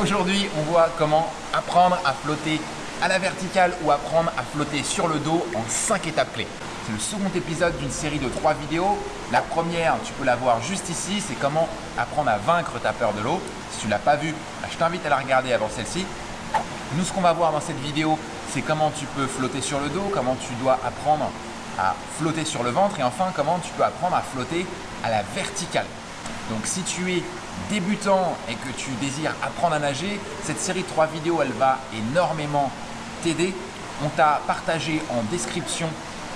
Aujourd'hui, on voit comment apprendre à flotter à la verticale ou apprendre à flotter sur le dos en 5 étapes clés. C'est le second épisode d'une série de 3 vidéos. La première, tu peux la voir juste ici, c'est comment apprendre à vaincre ta peur de l'eau. Si tu ne l'as pas vue, bah, je t'invite à la regarder avant celle-ci. Nous, ce qu'on va voir dans cette vidéo, c'est comment tu peux flotter sur le dos, comment tu dois apprendre à flotter sur le ventre et enfin comment tu peux apprendre à flotter à la verticale. Donc si tu es débutant et que tu désires apprendre à nager, cette série de trois vidéos, elle va énormément t'aider. On t'a partagé en description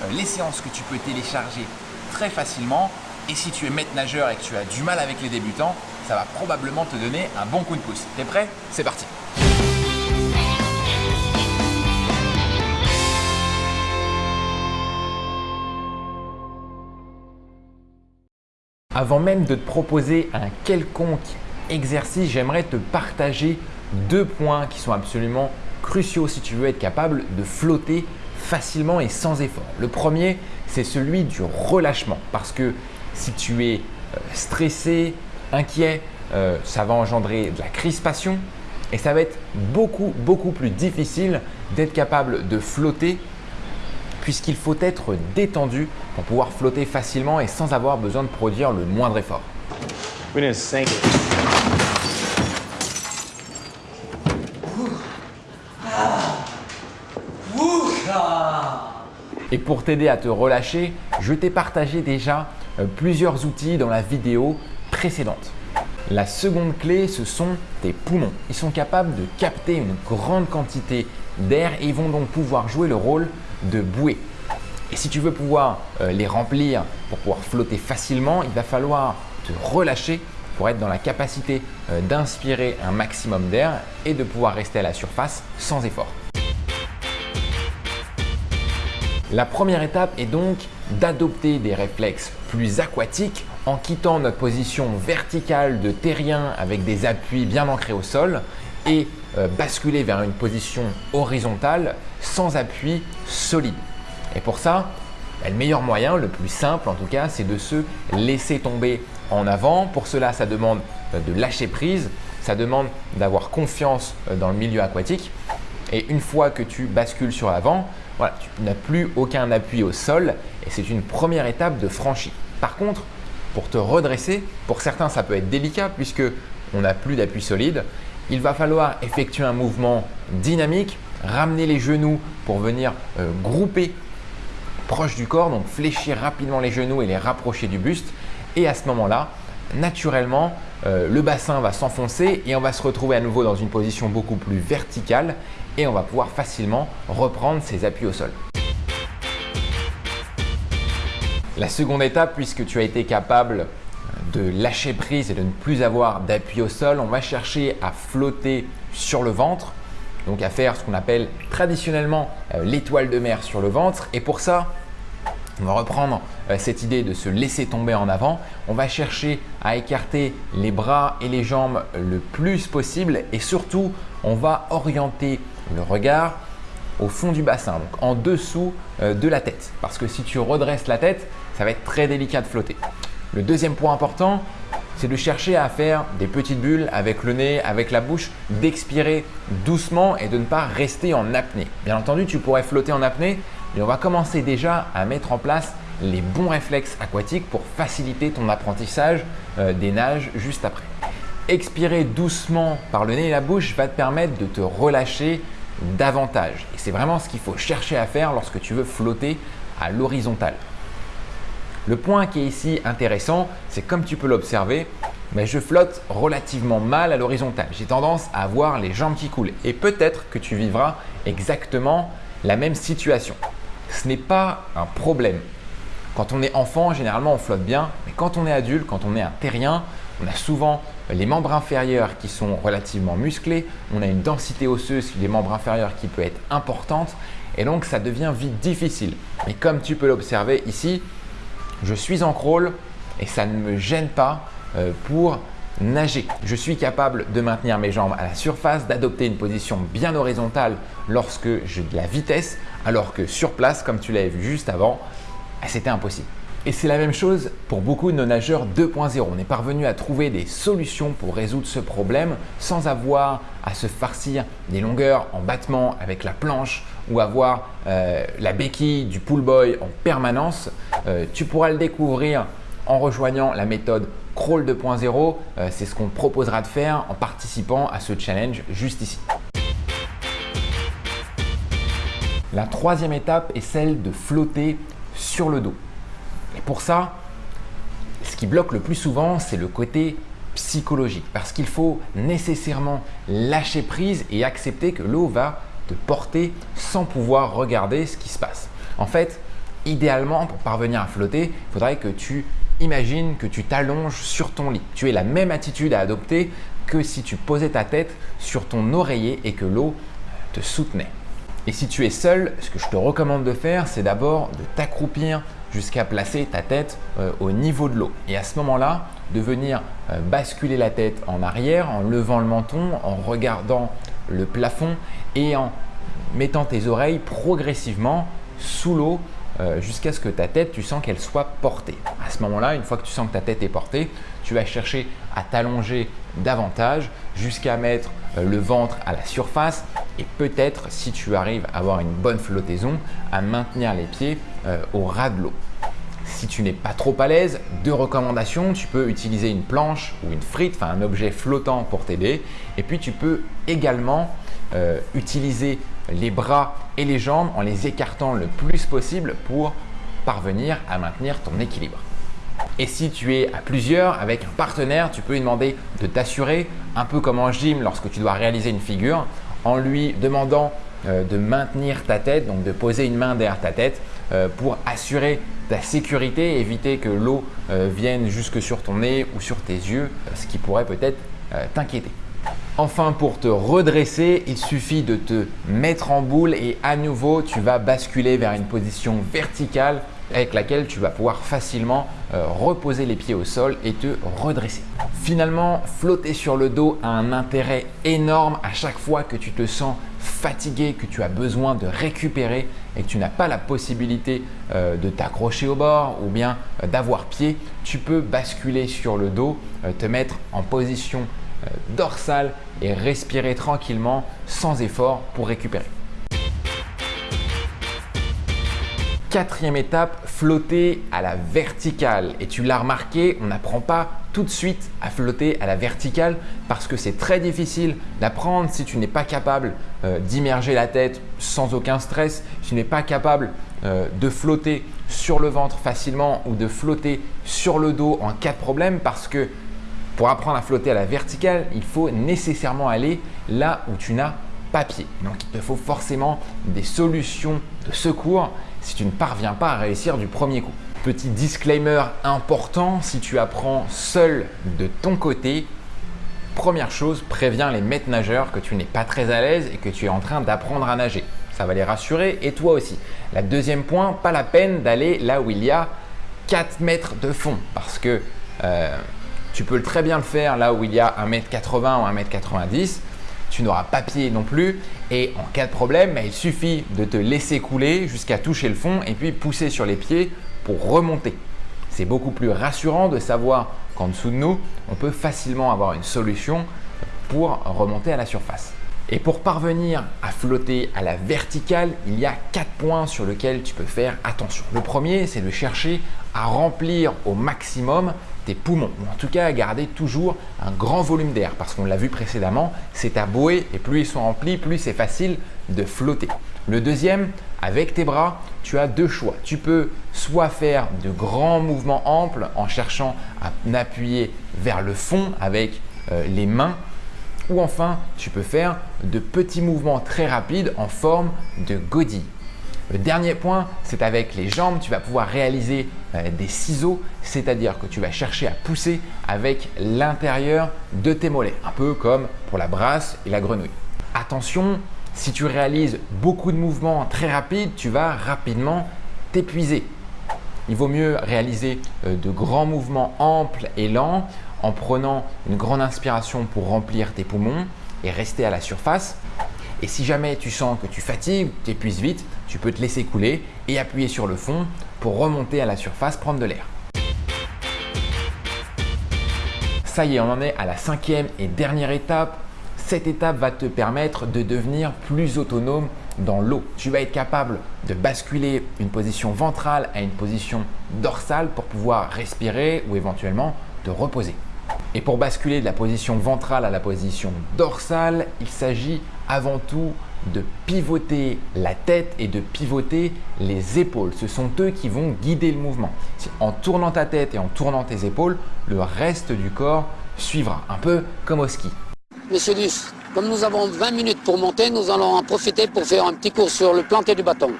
euh, les séances que tu peux télécharger très facilement. Et si tu es maître nageur et que tu as du mal avec les débutants, ça va probablement te donner un bon coup de pouce. T'es prêt? C'est parti Avant même de te proposer un quelconque exercice, j'aimerais te partager deux points qui sont absolument cruciaux si tu veux être capable de flotter facilement et sans effort. Le premier, c'est celui du relâchement parce que si tu es euh, stressé, inquiet, euh, ça va engendrer de la crispation et ça va être beaucoup, beaucoup plus difficile d'être capable de flotter puisqu'il faut être détendu pour pouvoir flotter facilement et sans avoir besoin de produire le moindre effort. Et pour t'aider à te relâcher, je t'ai partagé déjà euh, plusieurs outils dans la vidéo précédente. La seconde clé, ce sont tes poumons. Ils sont capables de capter une grande quantité d'air et ils vont donc pouvoir jouer le rôle de bouée. Et si tu veux pouvoir euh, les remplir pour pouvoir flotter facilement, il va falloir te relâcher pour être dans la capacité euh, d'inspirer un maximum d'air et de pouvoir rester à la surface sans effort. La première étape est donc d'adopter des réflexes plus aquatiques en quittant notre position verticale de terrien avec des appuis bien ancrés au sol et euh, basculer vers une position horizontale sans appui solide. Et pour ça, bah, le meilleur moyen, le plus simple en tout cas, c'est de se laisser tomber en avant. Pour cela, ça demande euh, de lâcher prise, ça demande d'avoir confiance euh, dans le milieu aquatique. Et une fois que tu bascules sur l'avant, voilà, tu n'as plus aucun appui au sol et c'est une première étape de franchie. Par contre, pour te redresser, pour certains ça peut être délicat puisque on n'a plus d'appui solide, il va falloir effectuer un mouvement dynamique, ramener les genoux pour venir euh, grouper proche du corps, donc fléchir rapidement les genoux et les rapprocher du buste. Et à ce moment-là, naturellement, euh, le bassin va s'enfoncer et on va se retrouver à nouveau dans une position beaucoup plus verticale et on va pouvoir facilement reprendre ses appuis au sol. La seconde étape, puisque tu as été capable de lâcher prise et de ne plus avoir d'appui au sol, on va chercher à flotter sur le ventre, donc à faire ce qu'on appelle traditionnellement euh, l'étoile de mer sur le ventre. Et pour ça, on va reprendre euh, cette idée de se laisser tomber en avant. On va chercher à écarter les bras et les jambes le plus possible et surtout, on va orienter le regard au fond du bassin, donc en dessous euh, de la tête. Parce que si tu redresses la tête, ça va être très délicat de flotter. Le deuxième point important, c'est de chercher à faire des petites bulles avec le nez, avec la bouche, d'expirer doucement et de ne pas rester en apnée. Bien entendu, tu pourrais flotter en apnée, mais on va commencer déjà à mettre en place les bons réflexes aquatiques pour faciliter ton apprentissage euh, des nages juste après. Expirer doucement par le nez et la bouche va te permettre de te relâcher davantage. Et c'est vraiment ce qu'il faut chercher à faire lorsque tu veux flotter à l'horizontale. Le point qui est ici intéressant, c'est comme tu peux l'observer, mais je flotte relativement mal à l'horizontale. J'ai tendance à avoir les jambes qui coulent et peut-être que tu vivras exactement la même situation. Ce n'est pas un problème. Quand on est enfant, généralement on flotte bien, mais quand on est adulte, quand on est un terrien, on a souvent les membres inférieurs qui sont relativement musclés, on a une densité osseuse des membres inférieurs qui peut être importante et donc ça devient vite difficile. Mais comme tu peux l'observer ici, je suis en crawl et ça ne me gêne pas euh, pour nager. Je suis capable de maintenir mes jambes à la surface, d'adopter une position bien horizontale lorsque j'ai de la vitesse, alors que sur place, comme tu l'avais vu juste avant, ah, c'était impossible. Et c'est la même chose pour beaucoup de nos nageurs 2.0. On est parvenu à trouver des solutions pour résoudre ce problème sans avoir à se farcir des longueurs en battement avec la planche ou avoir euh, la béquille du pull boy en permanence. Euh, tu pourras le découvrir en rejoignant la méthode Crawl 2.0. Euh, c'est ce qu'on proposera de faire en participant à ce challenge juste ici. La troisième étape est celle de flotter sur le dos. Et pour ça, ce qui bloque le plus souvent, c'est le côté psychologique parce qu'il faut nécessairement lâcher prise et accepter que l'eau va te porter sans pouvoir regarder ce qui se passe. En fait, idéalement, pour parvenir à flotter, il faudrait que tu imagines que tu t'allonges sur ton lit. Tu aies la même attitude à adopter que si tu posais ta tête sur ton oreiller et que l'eau te soutenait. Et si tu es seul, ce que je te recommande de faire, c'est d'abord de t'accroupir jusqu'à placer ta tête euh, au niveau de l'eau. Et à ce moment-là, de venir euh, basculer la tête en arrière en levant le menton, en regardant le plafond et en mettant tes oreilles progressivement sous l'eau euh, jusqu'à ce que ta tête, tu sens qu'elle soit portée. À ce moment-là, une fois que tu sens que ta tête est portée, tu vas chercher à t'allonger davantage jusqu'à mettre le ventre à la surface et peut-être, si tu arrives à avoir une bonne flottaison, à maintenir les pieds euh, au ras de l'eau. Si tu n'es pas trop à l'aise, deux recommandations, tu peux utiliser une planche ou une frite, enfin un objet flottant pour t'aider. Et puis tu peux également euh, utiliser les bras et les jambes en les écartant le plus possible pour parvenir à maintenir ton équilibre. Et si tu es à plusieurs avec un partenaire, tu peux lui demander de t'assurer, un peu comme en gym lorsque tu dois réaliser une figure, en lui demandant euh, de maintenir ta tête, donc de poser une main derrière ta tête pour assurer ta sécurité, éviter que l'eau euh, vienne jusque sur ton nez ou sur tes yeux, ce qui pourrait peut-être t'inquiéter. Enfin, pour te redresser, il suffit de te mettre en boule et à nouveau, tu vas basculer vers une position verticale avec laquelle tu vas pouvoir facilement reposer les pieds au sol et te redresser. Finalement, flotter sur le dos a un intérêt énorme à chaque fois que tu te sens fatigué, que tu as besoin de récupérer et que tu n'as pas la possibilité euh, de t'accrocher au bord ou bien euh, d'avoir pied, tu peux basculer sur le dos, euh, te mettre en position dorsale et respirer tranquillement sans effort pour récupérer. Quatrième étape, flotter à la verticale. Et tu l'as remarqué, on n'apprend pas tout de suite à flotter à la verticale parce que c'est très difficile d'apprendre si tu n'es pas capable euh, d'immerger la tête sans aucun stress, si tu n'es pas capable euh, de flotter sur le ventre facilement ou de flotter sur le dos en cas de problème parce que pour apprendre à flotter à la verticale, il faut nécessairement aller là où tu n'as pas pied. Donc il te faut forcément des solutions de secours si tu ne parviens pas à réussir du premier coup. Petit disclaimer important, si tu apprends seul de ton côté, première chose, préviens les maîtres nageurs que tu n'es pas très à l'aise et que tu es en train d'apprendre à nager. Ça va les rassurer et toi aussi. La deuxième point, pas la peine d'aller là où il y a 4 mètres de fond parce que euh, tu peux très bien le faire là où il y a 1m80 ou 1m90 tu n'auras pas pied non plus et en cas de problème, bah, il suffit de te laisser couler jusqu'à toucher le fond et puis pousser sur les pieds pour remonter. C'est beaucoup plus rassurant de savoir qu'en dessous de nous, on peut facilement avoir une solution pour remonter à la surface. Et pour parvenir à flotter à la verticale, il y a quatre points sur lesquels tu peux faire attention. Le premier, c'est de chercher à remplir au maximum tes poumons, ou en tout cas à garder toujours un grand volume d'air, parce qu'on l'a vu précédemment, c'est à bouée et plus ils sont remplis, plus c'est facile de flotter. Le deuxième, avec tes bras, tu as deux choix. Tu peux soit faire de grands mouvements amples en cherchant à appuyer vers le fond avec euh, les mains, ou enfin, tu peux faire de petits mouvements très rapides en forme de godille. Le dernier point, c'est avec les jambes, tu vas pouvoir réaliser euh, des ciseaux, c'est-à-dire que tu vas chercher à pousser avec l'intérieur de tes mollets, un peu comme pour la brasse et la grenouille. Attention, si tu réalises beaucoup de mouvements très rapides, tu vas rapidement t'épuiser. Il vaut mieux réaliser euh, de grands mouvements amples et lents en prenant une grande inspiration pour remplir tes poumons et rester à la surface et si jamais tu sens que tu fatigues, tu épuises vite, tu peux te laisser couler et appuyer sur le fond pour remonter à la surface, prendre de l'air. Ça y est, on en est à la cinquième et dernière étape. Cette étape va te permettre de devenir plus autonome dans l'eau. Tu vas être capable de basculer une position ventrale à une position dorsale pour pouvoir respirer ou éventuellement te reposer. Et pour basculer de la position ventrale à la position dorsale, il s'agit avant tout de pivoter la tête et de pivoter les épaules. Ce sont eux qui vont guider le mouvement. En tournant ta tête et en tournant tes épaules, le reste du corps suivra, un peu comme au ski. Monsieur Luce, comme nous avons 20 minutes pour monter, nous allons en profiter pour faire un petit cours sur le planqué du bâton.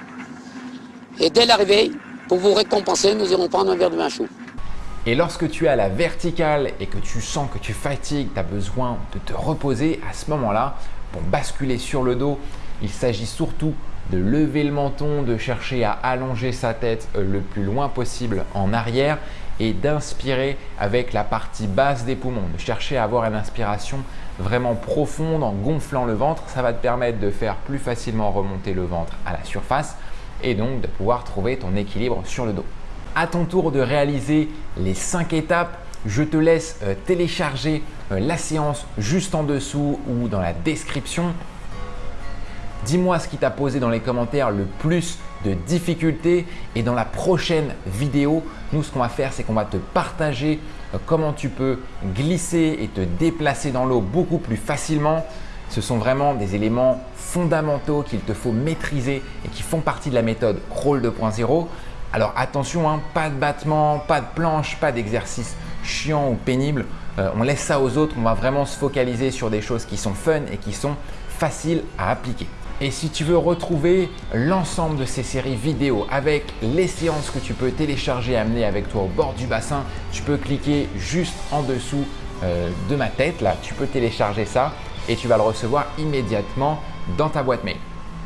Et dès l'arrivée, pour vous récompenser, nous irons prendre un verre de vin chaud. Et lorsque tu es à la verticale et que tu sens que tu fatigues, tu as besoin de te reposer, à ce moment-là, pour basculer sur le dos, il s'agit surtout de lever le menton, de chercher à allonger sa tête euh, le plus loin possible en arrière et d'inspirer avec la partie basse des poumons, de chercher à avoir une inspiration vraiment profonde en gonflant le ventre. Ça va te permettre de faire plus facilement remonter le ventre à la surface et donc de pouvoir trouver ton équilibre sur le dos. À ton tour de réaliser les 5 étapes, je te laisse euh, télécharger euh, la séance juste en dessous ou dans la description. Dis-moi ce qui t'a posé dans les commentaires le plus de difficultés et dans la prochaine vidéo, nous ce qu'on va faire c'est qu'on va te partager euh, comment tu peux glisser et te déplacer dans l'eau beaucoup plus facilement. Ce sont vraiment des éléments fondamentaux qu'il te faut maîtriser et qui font partie de la méthode Crawl 2.0. Alors attention, hein, pas de battement, pas de planche, pas d'exercice chiant ou pénible. Euh, on laisse ça aux autres, on va vraiment se focaliser sur des choses qui sont fun et qui sont faciles à appliquer. Et si tu veux retrouver l'ensemble de ces séries vidéo avec les séances que tu peux télécharger et amener avec toi au bord du bassin, tu peux cliquer juste en dessous euh, de ma tête. Là, tu peux télécharger ça et tu vas le recevoir immédiatement dans ta boîte mail.